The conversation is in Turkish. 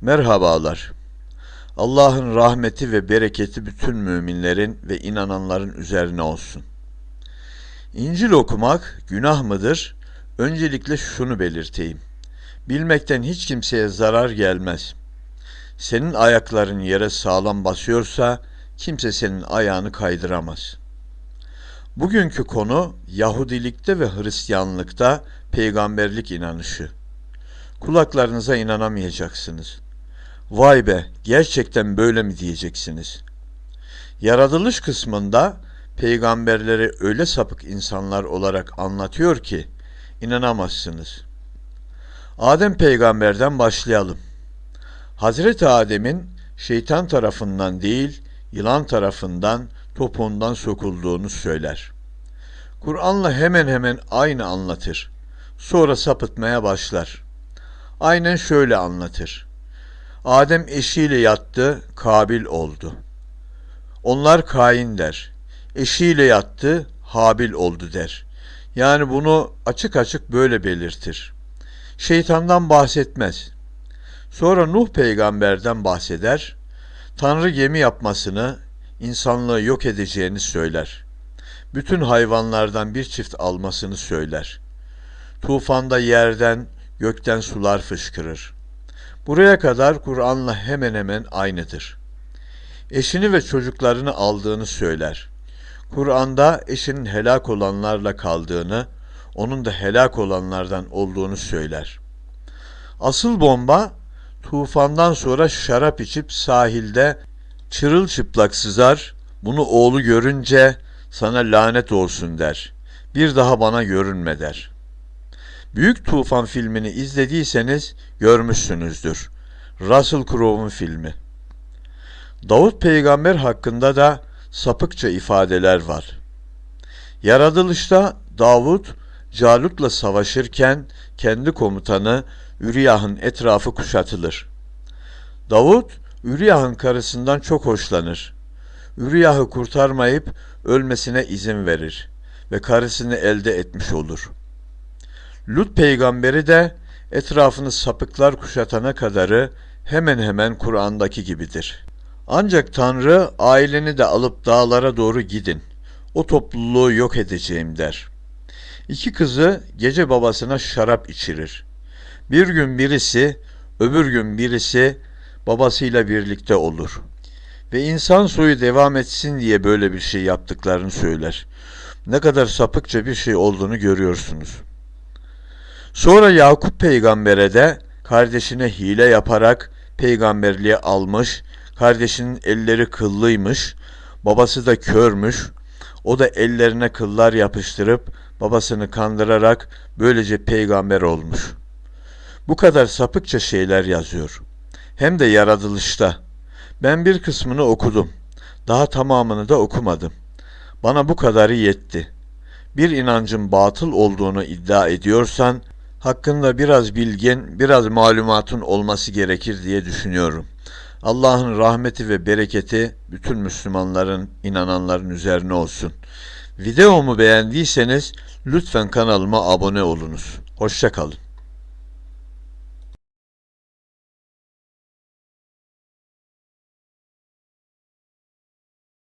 Merhabalar. Allah'ın rahmeti ve bereketi bütün müminlerin ve inananların üzerine olsun. İncil okumak günah mıdır? Öncelikle şunu belirteyim. Bilmekten hiç kimseye zarar gelmez. Senin ayakların yere sağlam basıyorsa kimse senin ayağını kaydıramaz. Bugünkü konu Yahudilikte ve Hristiyanlıkta peygamberlik inanışı. Kulaklarınıza inanamayacaksınız. Vay be, gerçekten böyle mi diyeceksiniz? Yaratılış kısmında peygamberleri öyle sapık insanlar olarak anlatıyor ki inanamazsınız. Adem peygamberden başlayalım. Hazreti Adem'in şeytan tarafından değil, yılan tarafından topuğundan sokulduğunu söyler. Kur'an'la hemen hemen aynı anlatır. Sonra sapıtmaya başlar. Aynen şöyle anlatır. Adem eşiyle yattı, Kabil oldu. Onlar Kain der. Eşiyle yattı, Habil oldu der. Yani bunu açık açık böyle belirtir. Şeytandan bahsetmez. Sonra Nuh peygamberden bahseder. Tanrı gemi yapmasını, insanlığı yok edeceğini söyler. Bütün hayvanlardan bir çift almasını söyler. Tufanda yerden, gökten sular fışkırır. Buraya kadar Kur'an'la hemen hemen aynıdır. Eşini ve çocuklarını aldığını söyler. Kur'an'da eşinin helak olanlarla kaldığını, onun da helak olanlardan olduğunu söyler. Asıl bomba tufandan sonra şarap içip sahilde çırılçıplak sızar, bunu oğlu görünce sana lanet olsun der. Bir daha bana görünme der.'' Büyük Tufan filmini izlediyseniz görmüşsünüzdür. Russell Crowe'un filmi. Davut peygamber hakkında da sapıkça ifadeler var. Yaratılışta Davut Calut'la savaşırken kendi komutanı Üriyah'ın etrafı kuşatılır. Davut Üriyah'ın karısından çok hoşlanır. Üriyah'ı kurtarmayıp ölmesine izin verir ve karısını elde etmiş olur.'' Lut peygamberi de etrafını sapıklar kuşatana kadarı hemen hemen Kur'an'daki gibidir. Ancak Tanrı aileni de alıp dağlara doğru gidin. O topluluğu yok edeceğim der. İki kızı gece babasına şarap içirir. Bir gün birisi, öbür gün birisi babasıyla birlikte olur. Ve insan soyu devam etsin diye böyle bir şey yaptıklarını söyler. Ne kadar sapıkça bir şey olduğunu görüyorsunuz. Sonra Yakup peygambere de kardeşine hile yaparak peygamberliğe almış, kardeşinin elleri kıllıymış, babası da körmüş, o da ellerine kıllar yapıştırıp babasını kandırarak böylece peygamber olmuş. Bu kadar sapıkça şeyler yazıyor. Hem de yaratılışta. Ben bir kısmını okudum. Daha tamamını da okumadım. Bana bu kadarı yetti. Bir inancın batıl olduğunu iddia ediyorsan hakkında biraz bilgin, biraz malumatın olması gerekir diye düşünüyorum. Allah'ın rahmeti ve bereketi bütün Müslümanların, inananların üzerine olsun. Videomu beğendiyseniz lütfen kanalıma abone olunuz. Hoşçakalın.